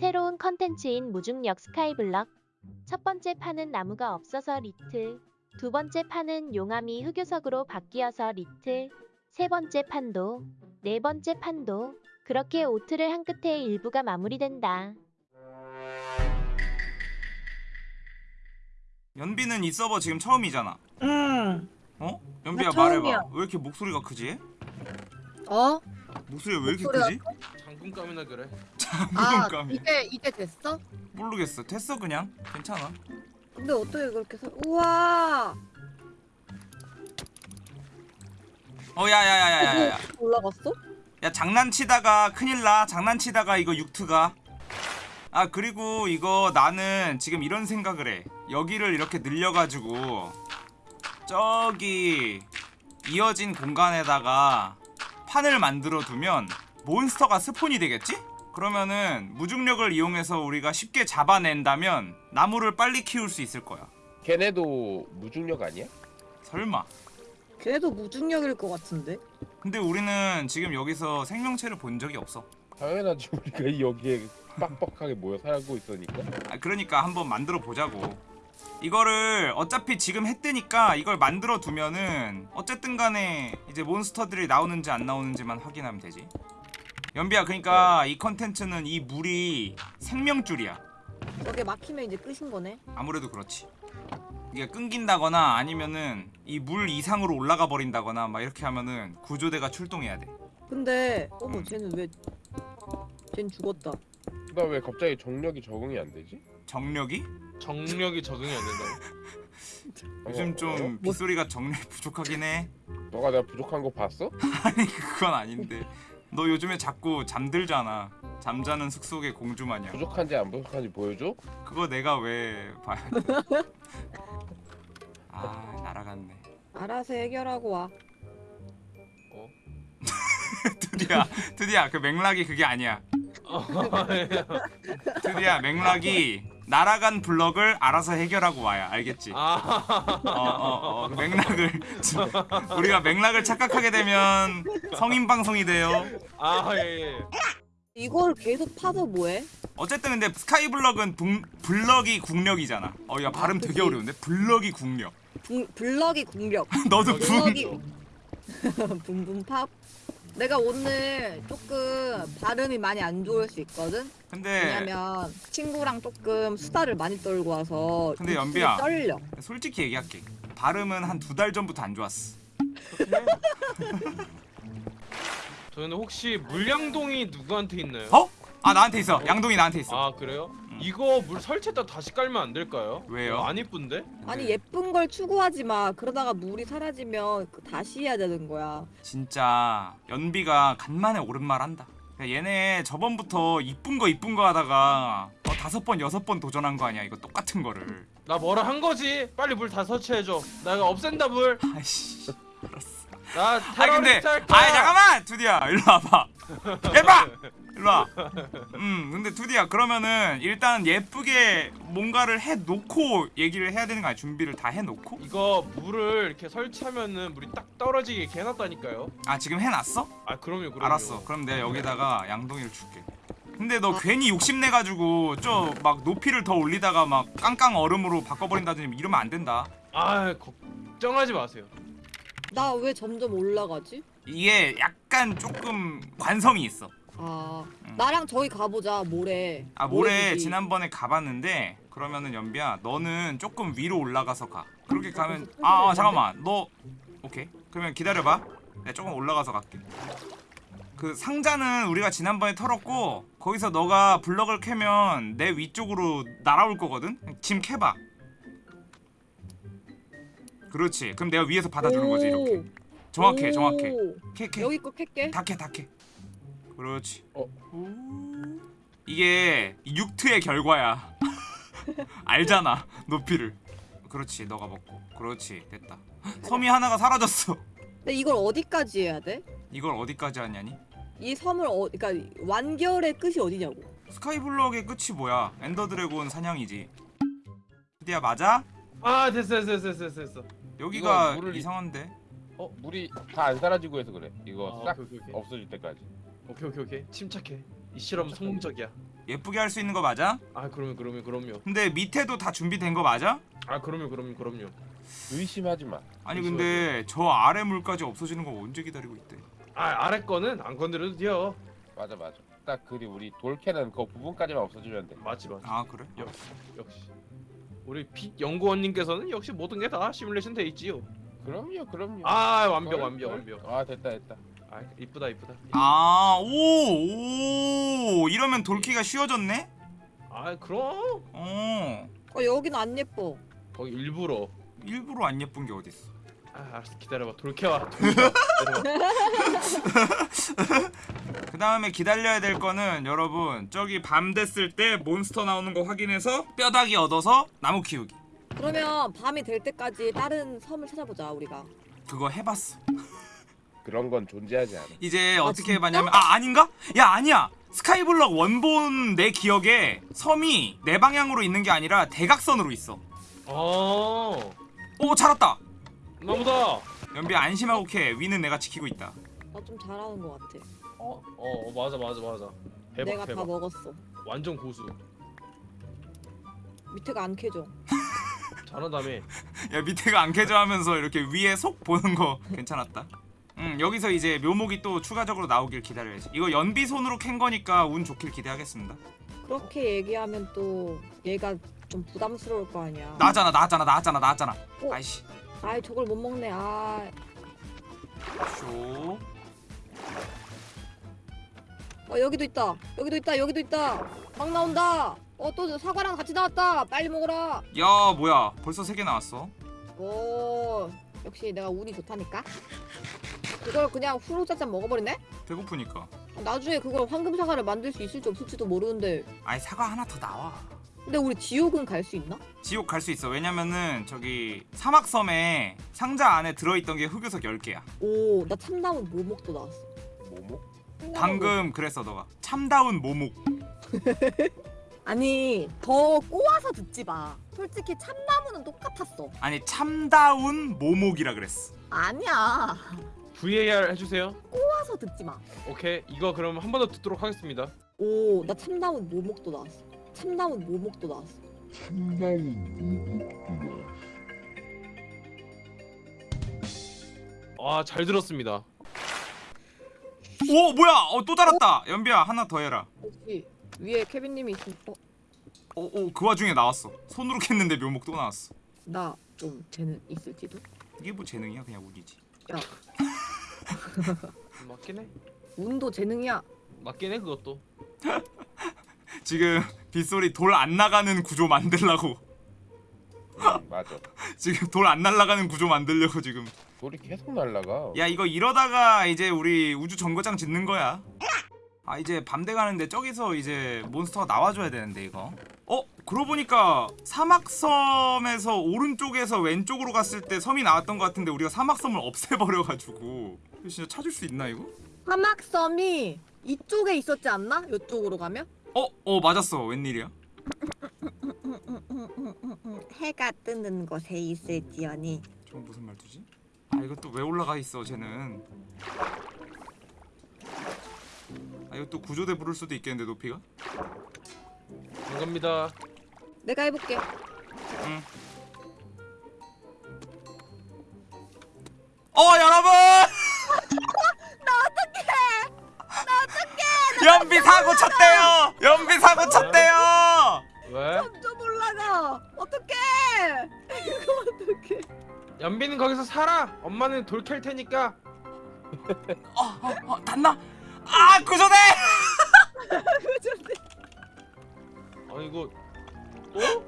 새로운 컨텐츠인 무중력 스카이블럭. 첫 번째 판은 나무가 없어서 리트. 두 번째 판은 용암이 흑요석으로 바뀌어서 리트. 세 번째 판도. 네 번째 판도. 그렇게 오트를 한 끝에 일부가 마무리된다. 연비는 이 서버 지금 처음이잖아. 응. 어? 연비야 나 처음이야. 말해봐. 왜 이렇게 목소리가 크지? 어? 목소리가 왜 이렇게 목소리가 크지? 장군감이나 그래. 아 장군감이. 이제 이제 됐어? 모르겠어. 됐어 그냥. 괜찮아. 근데 어떻게 그렇게 서... 우와 어 야야야야야야. 이거 올라갔어? 야 장난치다가 큰일 나. 장난치다가 이거 육트가. 아 그리고 이거 나는 지금 이런 생각을 해. 여기를 이렇게 늘려가지고 저기 이어진 공간에다가 판을 만들어 두면 몬스터가 스폰이 되겠지? 그러면은 무중력을 이용해서 우리가 쉽게 잡아낸다면 나무를 빨리 키울 수 있을 거야. 걔네도 무중력 아니야? 설마. 걔도 무중력일 것 같은데 근데 우리는 지금 여기서 생명체를 본 적이 없어. 당연하지 우리가 여기에 빡빡하게 모여 살고 있으니까 아, 그러니까 한번 만들어 보자고. 이거를 어차피 지금 했으니까 이걸 만들어 두면은 어쨌든 간에 이제 몬스터들이 나오는지 안 나오는지만 확인하면 되지. 연비야 그러니까 이 컨텐츠는 이 물이 생명줄이야. 저게 막히면 이제 끝인 거네 아무래도 그렇지. 이게 끊긴다거나 아니면은 이 물 이상으로 올라가 버린다거나 막 이렇게 하면은 구조대가 출동해야 돼. 근데 어머 음. 쟤는 왜 쟤는 죽었다 나 왜 갑자기 정력이 적응이 안 되지? 정력이? 정력이 적응이 안 된다고. 요즘 어, 좀 빗소리가 정력이 부족하긴 해. 너가 내가 부족한 거 봤어? 아니 그건 아닌데 너 요즘에 자꾸 잠들잖아 잠자는 숲속의 공주 마냥 부족한지 안 부족한지 보여줘? 그거 내가 왜 봐야 돼? 아 날아갔네 알아서 해결하고 와 드디어 드디어 그 맥락이 그게 아니야 드디어 맥락이 날아간 블럭을 알아서 해결하고 와야 알겠지? 아, 어 어어 그 맥락을 우리가 맥락을 착각하게 되면 성인 방송이 돼요 아 예. 예. 이걸 계속 파서 뭐해? 어쨌든 근데 스카이 블럭은 붕, 블럭이 국력이잖아 어 야 발음 되게 그치. 어려운데 블럭이 국력 붕, 블럭이 궁력 너도 붕 블럭이 붕붕 팝 내가 오늘 조금 발음이 많이 안 좋을 수 있거든 근데 왜냐면 친구랑 조금 수다를 많이 떨고 와서 근데 입술이 연비야. 떨려 솔직히 얘기할게 발음은 한 두 달 전부터 안 좋았어 저는 혹시 물량동이 누구한테 있나요? 어? 아 나한테 있어 양동이 나한테 있어 아 그래요? 이거 물 설치했다 다시 깔면 안 될까요? 왜요? 이거 안 이쁜데? 아니 예쁜 걸 추구하지 마 그러다가 물이 사라지면 그 다시 해야 되는 거야 진짜 연비가 간만에 옳은 말 한다 야, 얘네 저번부터 이쁜 거 이쁜 거 하다가 어, 다섯 번 여섯 번 도전한 거 아니야 이거 똑같은 거를 나 뭐라 한 거지? 빨리 물 다 설치해줘. 내가 없앤다 물. 아이씨 나아 근데 테러리스트 할 거야. 아 잠깐만 두디야 일로 와봐 해봐 일로 와. 음 근데 두디야 그러면은 일단 예쁘게 뭔가를 해놓고 얘기를 해야 되는 거 아니야 준비를 다 해놓고 이거 물을 이렇게 설치하면은 물이 딱 떨어지게 이렇게 해놨다니까요. 아 지금 해놨어? 아 그럼요, 그럼요. 알았어 그럼 내가 여기다가 양동이를 줄게 근데 너 괜히 욕심내가지고 저막 높이를 더 올리다가 막 깡깡 얼음으로 바꿔버린다든지 이러면 안 된다 아 걱정하지 마세요. 나 왜 점점 올라가지? 이게 약간 조금 관성이 있어 아. 음. 나랑 저기 가보자 모레. 아 모레 모레지. 지난번에 가봤는데 그러면은 연비야 너는 조금 위로 올라가서 가. 그렇게 가면 무슨 아, 아 잠깐만. 너 오케이. 그러면 기다려봐. 내가 조금 올라가서 갈게. 그 상자는 우리가 지난번에 털었고 거기서 너가 블럭을 캐면 내 위쪽으로 날아올 거거든? 짐 캐봐. 그렇지. 그럼 내가 위에서 받아주는 거지 이렇게. 오. 정확해 오. 정확해. 캐 캐. 여기 거 캘게. 다캐 다캐 그렇지. 어. 이게 육트의 결과야. 알잖아 높이를. 그렇지 너가 먹고. 그렇지 됐다. 섬이 하나가 사라졌어. 근데 이걸 어디까지 해야 돼? 이걸 어디까지 하냐니? 이 섬을 어 그러니까 완결의 끝이 어디냐고. 스카이블럭의 끝이 뭐야? 엔더드래곤 사냥이지. 드디어 맞아? 아 됐어 됐어 됐어 됐어 됐어. 여기가 물을- 이상한데? 어 물이 다 안 사라지고 해서 그래. 이거 아, 싹 오케이, 오케이. 없어질 때까지 오케이 오케이 오케이 침착해. 이 실험 성공적이야. 예쁘게 할 수 있는 거 맞아? 아 그러면 그러면 그럼요. 근데 밑에도 다 준비된 거 맞아? 아 그러면 그럼요 그럼요. 의심하지 마. 아니 근데 저 아래 물까지 없어지는 거 언제 기다리고 있대? 아 아래 거는 안 건드려도 돼요. 맞아 맞아. 딱 그리 우리 돌캐는 그 부분까지만 없어지면 돼. 맞지 맞지. 아 그래? 역시 역시. 우리 픽 연구원님께서는 역시 모든 게 다 시뮬레이션 돼 있지요. 그럼요 그럼요. 아 완벽 걸, 완벽 걸. 완벽. 아 됐다 됐다. 아 이쁘다 이쁘다. 아, 오, 오, 이러면 돌키가 쉬워졌네? 아 그럼 어, 어 여기는 안 예뻐. 거기 일부러. 일부러 안 예쁜 게 어딨어. 아 알았어 기다려봐 돌켜와. 그 다음에 기다려야 될 거는 여러분, 저기 밤 됐을 때 몬스터 나오는 거 확인해서 뼈다귀 얻어서 나무 키우기. 그러면 밤이 될 때까지 다른 섬을 찾아보자 우리가. 그거 해봤어. 그런 건 존재하지 않아. 이제 아, 어떻게 진짜? 해봤냐면, 아, 아닌가? 야, 아니야! 스카이블럭 원본 내 기억에 섬이 내 방향으로 있는 게 아니라 대각선으로 있어. 어. 오, 잘았다! 나보다. 연비 안심하고 캐. 위는 내가 지키고 있다. 나 좀 잘하는 것 같아. 어, 어 맞아 맞아 맞아. 대박 내가 다 대박. 먹었어. 완전 고수. 밑에가 안 캐져. 잘한다며. 야 밑에가 안 캐져 하면서 이렇게 위에 속 보는 거 괜찮았다. 음 여기서 이제 묘목이 또 추가적으로 나오길 기다려야지. 이거 연비 손으로 캔 거니까 운 좋길 기대하겠습니다. 그렇게 얘기하면 또 얘가 좀 부담스러울 거 아니야. 나왔잖아 나왔잖아 나왔잖아 나왔잖아. 어? 아이씨. 아이 저걸 못 먹네. 아. 쇼. 어 여기도 있다. 여기도 있다. 여기도 있다. 막 나온다. 어 또 사과랑 같이 나왔다. 빨리 먹어라. 야 뭐야 벌써 세 개 나왔어. 오 역시 내가 운이 좋다니까. 그걸 그냥 후루짜짜 먹어버리네? 배고프니까. 나중에 그걸 황금 사과를 만들 수 있을지 없을지도 모르는데. 아이 사과 하나 더 나와. 근데 우리 지옥은 갈 수 있나? 지옥 갈 수 있어. 왜냐면은 저기 사막섬에 상자 안에 들어있던 게 흑요석 10개야. 오 나 참나무 모목도 나왔어. 참나무 방금 그랬어 너가. 참다운 모목. 아니 더 꼬아서 듣지 마. 솔직히 참나무는 똑같았어. 아니 참다운 모목이라 그랬어. 아니야. VAR 해주세요. 꼬아서 듣지 마. 오케이 이거 그럼 한 번 더 듣도록 하겠습니다. 오, 나 참나무 모목도 나왔어. 참나무 모목도 나왔어. 아 잘 들었습니다. 오 뭐야 어 또 달았다 연비야 하나 더 해라 혹시 위에 케빈님이 있으면 어, 오오그 와중에 나왔어 손으로 캤는데 묘목 또 나왔어 나 좀 재능 있을지도. 이게 뭐 재능이야 그냥 운이지 야, 맞긴 해. 운도 재능이야. 맞긴 해 그것도. 지금 빗소리 돌 안 나가는 구조 만들라고 음, 맞아. 지금 돌 안 날라가는 구조 만들려고 지금 돌이 계속 날라가. 야 이거 이러다가 이제 우리 우주 정거장 짓는 거야 아 이제 밤 돼가는데 저기서 이제 몬스터가 나와줘야 되는데 이거 어? 그러고 보니까 사막섬에서 오른쪽에서 왼쪽으로 갔을 때 섬이 나왔던 것 같은데 우리가 사막섬을 없애버려가지고 진짜 찾을 수 있나 이거? 사막섬이 이쪽에 있었지 않나? 이쪽으로 가면? 어? 어 맞았어 웬일이야? 해가 뜨는 곳에 있을지언니. 저건 무슨 말투지? 아 이거 또 왜 올라가 있어 쟤는 아 이거 또 구조대 부를 수도 있겠는데 높이가? 반갑니다. 내가 해볼게. 응. 어 여러분! 나 어떡해! 나 어떡해! 연비 사고 쳤대요! 연비 사고 쳤대요! 왜? 점점 올라가. 어떡해? 이거 어떡해? 연비는 거기서 살아. 엄마는 돌 캘 테니까. 어, 어, 어, 닿나? 아 구조대! 아 이거 또?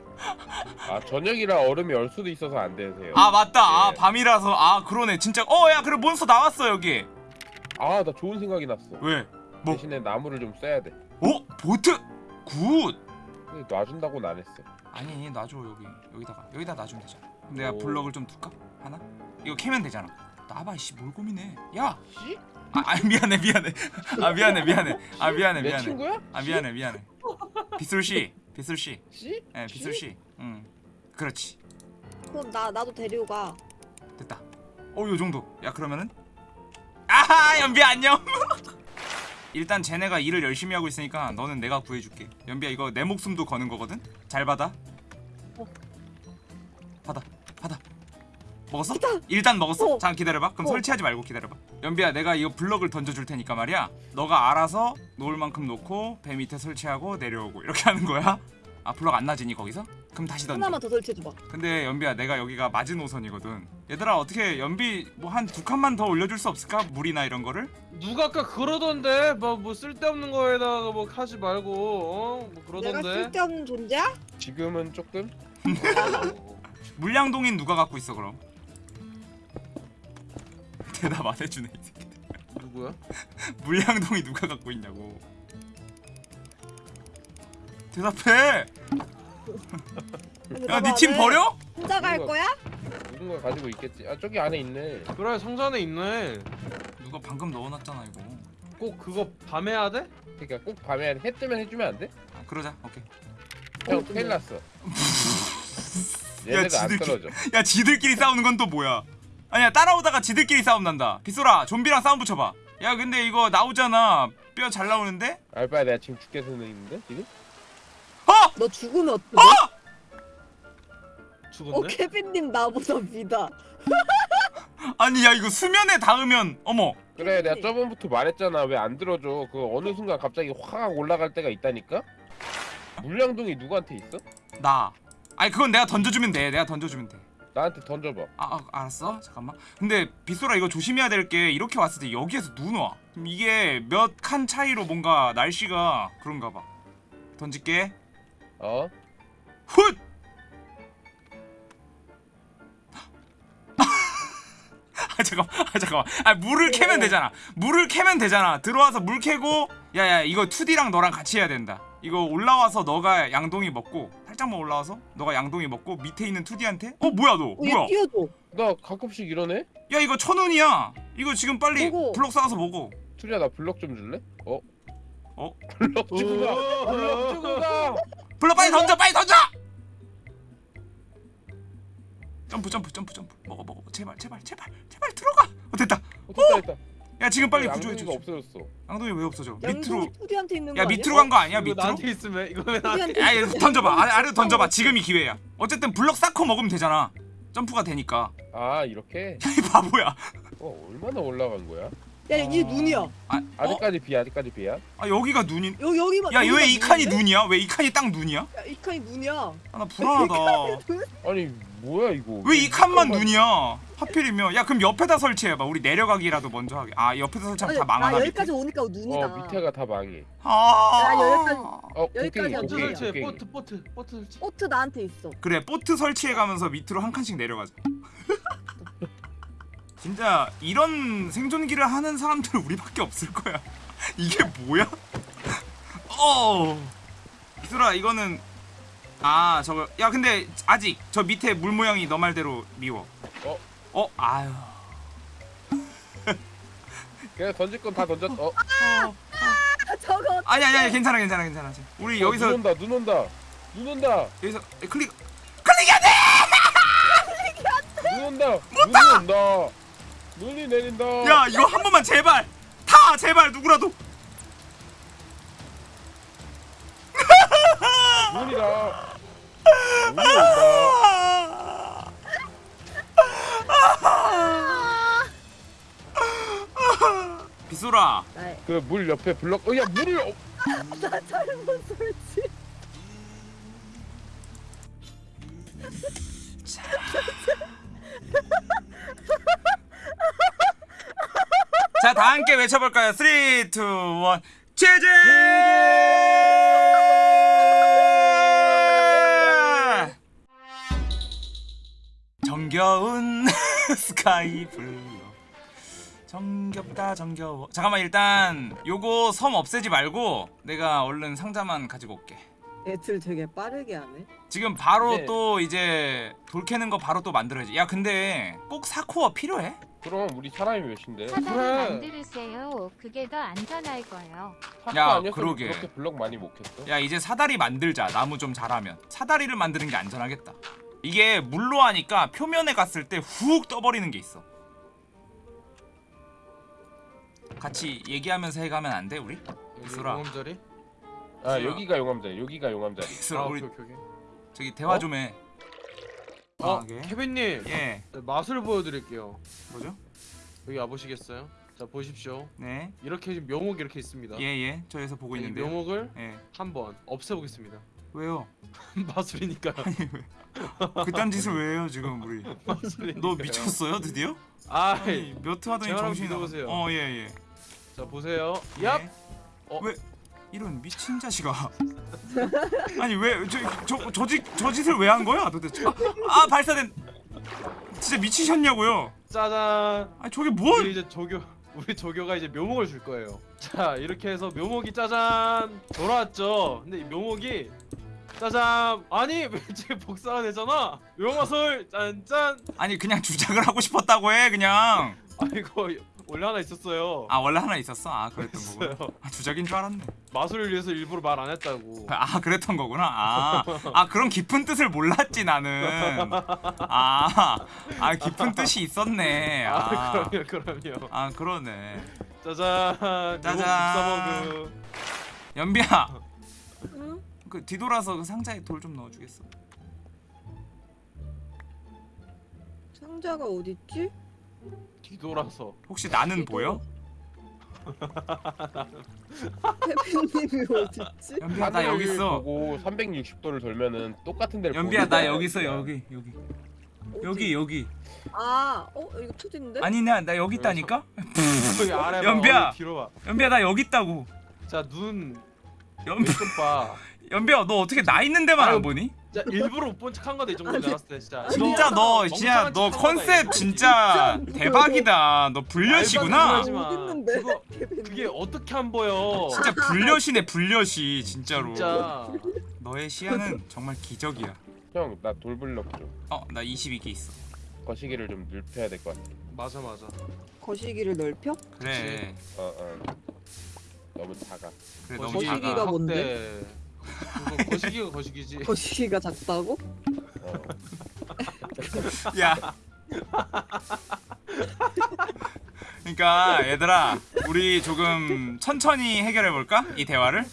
아 저녁이라 얼음이 얼 수도 있어서 안 되세요. 아 맞다 아 예. 밤이라서 아 그러네 진짜 어 야 그래 몬스터 나왔어 여기 아 나 좋은 생각이 났어. 왜? 뭐? 대신에 나무를 좀 써야 돼. 어? 보트? Good! 근데 놔준다고는 안 했어. 아니 놔줘 여기 여기다가 여기다 놔주면 되잖아 내가 오. 블럭을 좀 둘까? 하나? 이거 캐면 되잖아 놔봐 씨뭘 고민해. 야! 씨? 아, 아 미안해 미안해. 아 미안해 미안해. 아 미안해 내 미안해. 친구야? 아 미안해 미안해. 빗솔씨 빗솔씨. 씨? 예 빗솔씨. 응. 그렇지. 그럼 나 나도 데리고 가. 됐다. 어 요 정도. 야 그러면은? 아하 연비 안녕. 일단 쟤네가 일을 열심히 하고 있으니까 너는 내가 구해줄게. 연비야 이거 내 목숨도 거는 거거든? 잘 받아? 어. 받아 받아 먹었어? 일단 먹었어? 어. 잠깐 기다려봐 그럼 어. 설치하지 말고 기다려봐 연비야 내가 이거 블럭을 던져줄 테니까 말이야 너가 알아서 놓을 만큼 놓고 배 밑에 설치하고 내려오고 이렇게 하는 거야 아 블럭 안 나지니 거기서? 그럼 다시 던져 하나만 더 설치해줘봐. 근데 연비야 내가 여기가 마지노선이거든 얘들아 어떻게 연비 뭐 한 두 칸만 더 올려줄 수 없을까? 물이나 이런 거를? 누가 아까 그러던데 뭐, 뭐 쓸데없는 거에다가 뭐 하지 말고 어? 뭐 내가 그러던데 쓸데없는 존재야? 지금은 조금 물량동인 누가 갖고 있어 그럼? 대답 안 해주네 이 새끼 누구야? 물량동이 누가 갖고 있냐고 대답해 야니팀 버려? 혼자 갈 거야? 누군가 가지고 있겠지. 아 저기 안에 있네. 그래 성산에 있네 누가 방금 넣어놨잖아 이거 꼭 그거 밤에 해야 돼? 그러니까 꼭 밤에 해 뜨면 해주면 안 돼? 아 그러자 오케이 형 어, 큰일 났어. 야, 얘네가 안 지들끼리- 떨어져. 야 지들끼리 싸우는 건 또 뭐야 아니야 따라오다가 지들끼리 싸움 난다 빗소라 좀비랑 싸움 붙여봐 야 근데 이거 나오잖아 뼈 잘 나오는데? 알바야 내가 지금 죽게 있는데 지금? 어! 너 죽으면 어떡해? 어! 어, 죽었네? 케빈님 나보다 믿어. 아니 야 이거 수면에 닿으면 어머 그래 내가 저번부터 말했잖아 왜 안 들어줘 그 어느 순간 갑자기 확 올라갈 때가 있다니까 물량동이 누구한테 있어? 나 아니 그건 내가 던져주면 돼 내가 던져주면 돼 나한테 던져봐. 아, 아 알았어? 잠깐만. 근데 빗소라 이거 조심해야 될 게 이렇게 왔을 때 여기에서 눈 와. 그럼 이게 몇 칸 차이로 뭔가 날씨가 그런가 봐. 던질게. 어? 훗! 아 잠깐만. 아 잠깐만. 아 물을 캐면 되잖아. 물을 캐면 되잖아. 들어와서 물 캐고 야야 이거 2D랑 너랑 같이 해야 된다. 이거 올라와서 너가 양동이 먹고 살짝만 올라와서 너가 양동이 먹고 밑에 있는 2D한테 어 뭐야 너 어, 뭐야 얘 띄워줘. 나 가끔씩 이러네? 야 이거 천운이야 이거 지금 빨리 먹어. 블럭 쌓아서 먹어 투리야 나 블럭 좀 줄래? 어? 어? 블럭 주고 가! 블럭 주고 가! 블럭 빨리 던져 빨리 던져 점프 점프 점프 점프 먹어 먹어 제발 제발 제발 제발 들어가 어 됐다 어 됐다 됐다 야 지금 빨리 구조해 줘 없어졌어 양동이 왜 없어져 밑으로 투리한테 있는 거 야? 밑으로 간 거 아니야 밑으로 나한테 있으면 이거 왜 나한테 야얘거 던져봐 아래, 아래로 던져봐 지금이 기회야 어쨌든 블럭 쌓고 먹으면 되잖아 점프가 되니까 아 이렇게? 이 바보야 어 얼마나 올라간 거야? 야, 이게 눈이야. 아, 어? 아직까지 비야 아직까지 비야? 아 여기가 눈이 여기 여기만. 야 여기가 왜이 칸이 눈인데? 눈이야 왜 이 칸이 딱 눈이야 야, 이 칸이 눈이야. 아 나 불안하다 아니 뭐야 이거 왜 이 칸만. 눈이야 하필이면 야 그럼 옆에다 설치해봐 우리 내려가기라도 먼저 하게 아 옆에다 설치하면 다 망하나 나 밑에? 여기까지 오니까 눈이다. 어 밑에가 다 망해 아 야, 여기까지. 어 여기까지 안 보트 들어가요. 설치해 보트 보트 보트 설치 보트 나한테 있어. 그래 보트 설치해가면서 밑으로 한 칸씩 내려가자 진짜 이런 생존기를 하는 사람들은 우리밖에 없을 거야 이게 뭐야? 어 이슬아 이거는 아 저거 야 근데 아직 저 밑에 물 모양이 너 말대로 미워. 어? 어? 아유 그냥 던질 건 다 던졌 어? 아, 저거. 아니 아니 아니 괜찮아 괜찮아 괜찮아. 우리 어, 여기서 눈 온다 눈 온다. 눈 온다. 여기서 클릭 클릭이 안돼! 눈 온다. 눈이 온다. 눈이 내린다. 야 이거 한 번만 제발. 타 제발 누구라도. 눈이다 빗소라. 나, 그물 옆에 블럭 어 야 물을 어, 나 잘못 설치. 자 다 함께 외쳐볼까요? 3 2 1 제제 정겨운 스카이 블루 정겹다 정겨워 잠깐만 일단 요거 섬 없애지 말고 내가 얼른 상자만 가지고 올게 애들 되게 빠르게 하네. 지금 바로 네. 또 이제 돌 캐는 거 바로 또 만들어야지 야 근데 꼭 사코어 필요해? 그럼 우리 사람이 몇인데 차단을 그래. 만들으세요. 그게 더 안전할 거예요. 야, 그러게. 그렇게 블럭 많이 못 캤어 야 이제 사다리 만들자 나무 좀 자라면 사다리를 만드는 게 안전하겠다 이게 물로 하니까 표면에 갔을 때 훅 떠버리는 게 있어 같이 얘기하면서 해가면 안 돼 우리? 수라. 용암자리? 아 여기가 용암자리 여기가 용암자리 빅스라 아, 우리 오케이, 오케이, 오케이. 저기 대화 어? 좀해 어, 아, 예. 케빈님 예 네, 맛을 보여드릴게요. 뭐죠? 여기 와보시겠어요? 자 보십시오. 네예예 이렇게 지금 묘목 이렇게 있습니다. 예, 저에서 보고 이 있는데요 묘목을 예 한번 없애보겠습니다. 왜요? 마술이니까. 그딴 짓을 왜 해요 지금 우리. 너 미쳤어요 드디어? 아, 아니 몇회 하더니 제가 한번 정신이 믿어보세요. 어 예 예 자 보세요. 얍. 네. 어. 왜 이런 미친 자식아 아니 왜 저저저 짓을 왜 한 거야 도대체 아, 아 발사된 진짜 미치셨냐고요 짜잔. 아니 저게 뭘 우리 이제 조교 우리 조교가 이제 묘목을 줄 거예요. 자 이렇게 해서 묘목이 짜잔 돌아왔죠. 근데 이 묘목이 짜잔 아니 왜 지금 복사가 되잖아. 묘마술 짠짠. 아니 그냥 주작을 하고 싶었다고 해 그냥 아이고 원래 하나 있었어요. 아 원래 하나 있었어 아 그랬던 거구나. 아 주작인 줄 알았네 마술을 위해서 일부러 말 안 했다고. 아 그랬던 거구나 아, 아 그런 깊은 뜻을 몰랐지 나는 아, 아 깊은 뜻이 있었네 아, 아, 그럼요 그럼요. 아 그러네 짜잔. 짜잔. 그 연비야 응? 그 뒤돌아서 그 상자에 돌 좀 넣어주겠어 상자가 어딨지? 뒤돌아서. 혹시 나는 보여? 태빈님이 어딨지? 연비야 나 여기 있어 보고 360도를 돌면은 똑같은 데를 연비야 나. 여기 있어 여기 여기 여기 여기 아, 어 이거 투진데? 아니냐 나 여기 있다니까 여기 아래 봐. 연비야. 어디. 연비야 나 여기 있다고 자눈 연, 왼쪽 봐. 연비야 너 어떻게 나 있는 데만 안 보니? 진짜 일부러 못 본 척한 거다 이 정도 나왔을 때 진짜. 진짜 너 진짜 너 컨셉. 진짜 대박이다 너 불려시구나? 그거. 그게 어떻게 안 보여? 진짜 불려시네 불려시 진짜로 진짜. 너의 시야는 정말 기적이야 형나 돌블럭 좀어나 22개 있어 거시기를 좀 늙혀야 될 것 같아 맞아 맞아. 거시기를 넓혀? 그래 어어 너무 작아 그래 너무 거시기가 작아 뭔데? 그거 거시기가 거시기지. 거시기가 작다고? 어. 야 그러니까 얘들아 우리 조금 천천히 해결해 볼까 이 대화를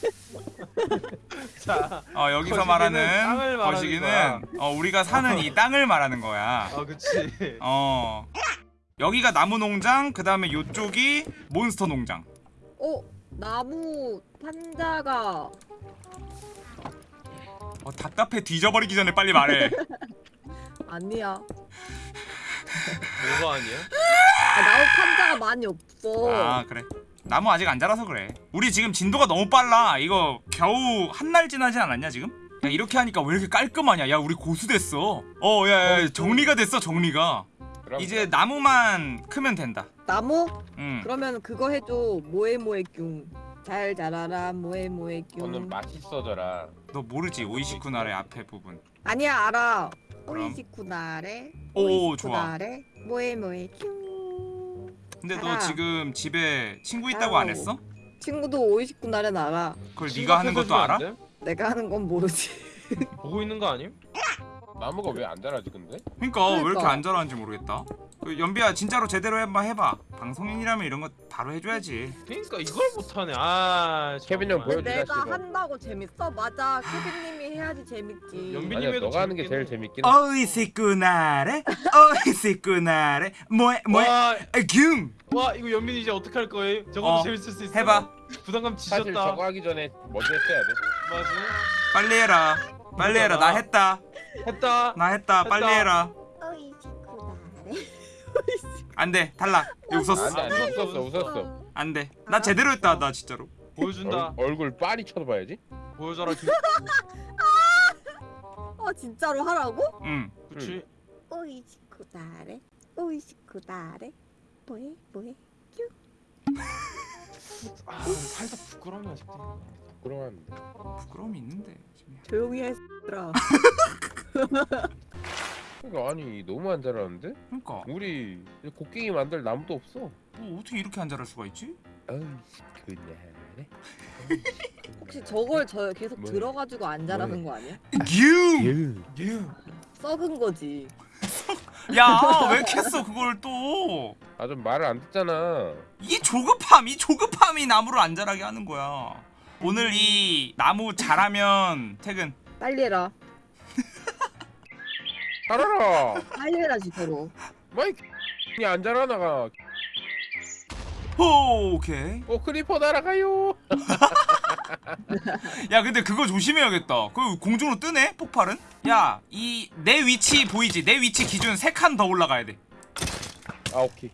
자, 어 여기서 거시기는 말하는 땅을 말하는 거시기는 거야. 어 우리가 사는 이 땅을 말하는 거야 아 그치. 어 여기가 나무 농장 그 다음에 요쪽이 몬스터 농장 어 나무 판자가 어 답답해 뒤져버리기 전에 빨리 말해 아니야. 뭐가 아니야? 아, 나무 판자가 많이 없어. 아 그래 나무 아직 안 자라서 그래 우리 지금 진도가 너무 빨라 이거 겨우 한 날 지나지 않았냐 지금? 야 이렇게 하니까 왜 이렇게 깔끔하냐 야 우리 고수 됐어 어야 야, 정리가 됐어 정리가 그럼 이제 나무만 크면 된다 나무? 응 그러면 그거 해줘. 모에모에뀨. 잘 자라라 너는 모에모에뀨. 맛있어져라 너 모르지 오이시쿠나의 앞에 부분 아니야 알아. 그럼? 오이시쿠나레. 오, 좋아. 오이시쿠나레. 모에모에뀨. 근데 너 알아. 지금 집에 친구 있다고 안 아우. 했어? 친구도 오이시쿠나레 알아. 그걸 네가 하는 것도 알아? 내가 하는 건 모르지. 보고 있는 거 아님? 나무가 왜 안 자라지 근데? 그러니까, 왜 이렇게 그러니까. 안 자라는지 모르겠다 그 연비야 진짜로 제대로 해봐 해봐 방송인이라면 이런 거 바로 해줘야지 그러니까 이걸 못하네. 아 케빈 형. 보여주자, 내가 씨발. 한다고 재밌어? 맞아. 케빈님이 해야지 재밌지. 연비- 아니야 해도 너가 하는 게 제일 해. 재밌긴 해 오이시쿠나레 오이시쿠나레 뭐해 뭐해 와, 균와 이거 연민이 이제 어떻게 할 거예요? 저것도 어, 재밌을 수 있어. 해봐 부담감 사실 지졌다. 저거 하기 전에 먼저 했어야 돼 맞아. 빨리 해라 빨리 해라 나 했다 했다. 나 했다 빨리. 해라. 안돼 탈락 이거 웃었어 안돼 안돼 웃었어 웃었어 안돼 나 제대로 했다 나 진짜로 보여준다. 얼, 얼굴 빤히 쳐다봐야지 보여줘라. 김- 어 진짜로 하라고? 응 그렇지. 오이시쿠나레. 오이시쿠나레. 뭐해 뭐해? 아 살짝 부끄러움이 아직도. 있네. 부끄러워하는데 부끄러움이 있는데. 조용히 해라. 그러니까 아니 너무 안 자라는데? 그러니까 우리 곡괭이 만들 나무도 없어 뭐 어떻게 이렇게 안 자랄 수가 있지? 어이 그날에 혹시 저걸 저 계속 뭐해? 들어가지고 안 자라는 거 아니야? 균! 유 썩은 거지. 야왜 이렇게 했어 그걸 또 아 좀 말을 안 듣잖아. 이 조급함 이 조급함이 나무를 안 자라게 하는 거야 오늘 이 나무 자라면 퇴근 빨리 해라. 알아라. 해라 진짜로. 마이 이 안 자라 나가. 호 오케이 어 creeper 날아가요. 야 근데 그거 조심해야겠다 그 공중으로 뜨네 폭발은 야 이 내 위치 보이지 내 위치 기준 3칸 더 올라가야 돼아 아 오케이.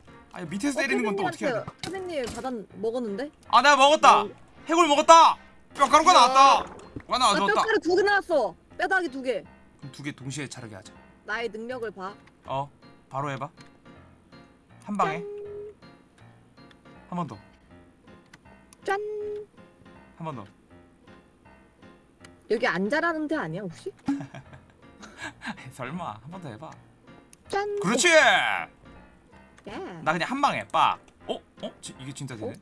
밑에서 때리는 건 또 어떻게 해야 돼? 선생님 바다 먹었는데? 아 내가 먹었다 해골 먹었다 뼈가루가 나왔다 와아 나와줬다 뼈가루 두 개 나왔어. 뼈다귀 두 개. 그럼 두개 동시에 자르게 하자 나의 능력을 봐. 어 바로 해봐 한 방에 한 번 더한 짠. 번더 여기 안 자라는 데 아니야 혹시? 설마 한 번 더 해봐 짠. 그렇지 야. 나 그냥 한 방에 빡 어? 어? 지- 이게 진짜 되네